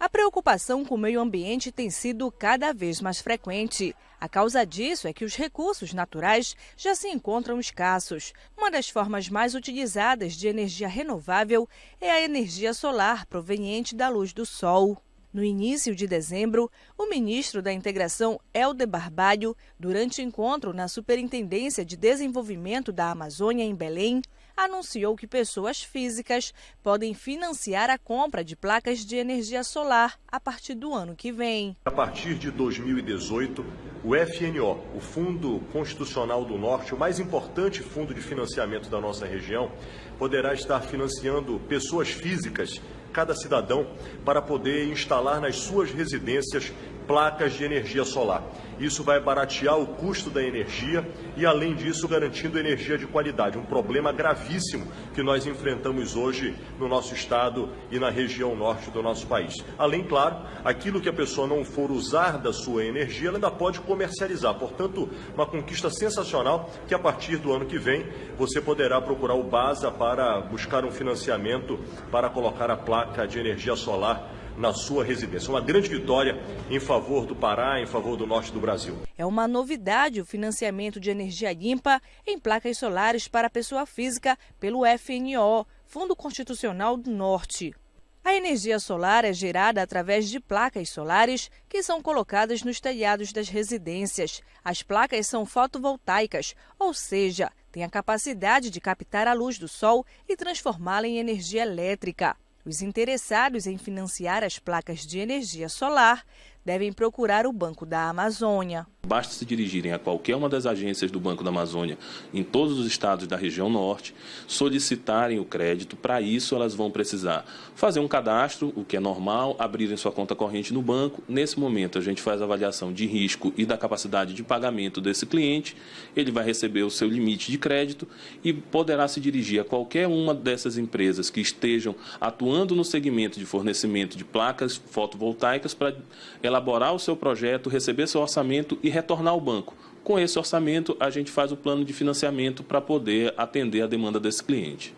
A preocupação com o meio ambiente tem sido cada vez mais frequente. A causa disso é que os recursos naturais já se encontram escassos. Uma das formas mais utilizadas de energia renovável é a energia solar proveniente da luz do sol. No início de dezembro, o ministro da Integração, Helder Barbalho, durante encontro na Superintendência de Desenvolvimento da Amazônia, em Belém, anunciou que pessoas físicas podem financiar a compra de placas de energia solar a partir do ano que vem. A partir de 2018, o FNO, o Fundo Constitucional do Norte, o mais importante fundo de financiamento da nossa região, poderá estar financiando pessoas físicas cada cidadão para poder instalar nas suas residências placas de energia solar. Isso vai baratear o custo da energia e, além disso, garantindo energia de qualidade. Um problema gravíssimo que nós enfrentamos hoje no nosso estado e na região norte do nosso país. Além, claro, aquilo que a pessoa não for usar da sua energia, ela ainda pode comercializar. Portanto, uma conquista sensacional que, a partir do ano que vem, você poderá procurar o BASA para buscar um financiamento para colocar a placa de energia solar na sua residência. Uma grande vitória em favor do Pará, em favor do norte do Brasil. É uma novidade o financiamento de energia limpa em placas solares para pessoa física pelo FNO, Fundo Constitucional do Norte. A energia solar é gerada através de placas solares que são colocadas nos telhados das residências. As placas são fotovoltaicas, ou seja, têm a capacidade de captar a luz do sol e transformá-la em energia elétrica. Os interessados em financiar as placas de energia solar devem procurar o Banco da Amazônia. Basta se dirigirem a qualquer uma das agências do Banco da Amazônia em todos os estados da região norte, solicitarem o crédito. Para isso, elas vão precisar fazer um cadastro, o que é normal, abrirem sua conta corrente no banco. Nesse momento, a gente faz a avaliação de risco e da capacidade de pagamento desse cliente. Ele vai receber o seu limite de crédito e poderá se dirigir a qualquer uma dessas empresas que estejam atuando no segmento de fornecimento de placas fotovoltaicas para elaborar o seu projeto, receber seu orçamento e retornar ao banco. Com esse orçamento, a gente faz o plano de financiamento para poder atender a demanda desse cliente.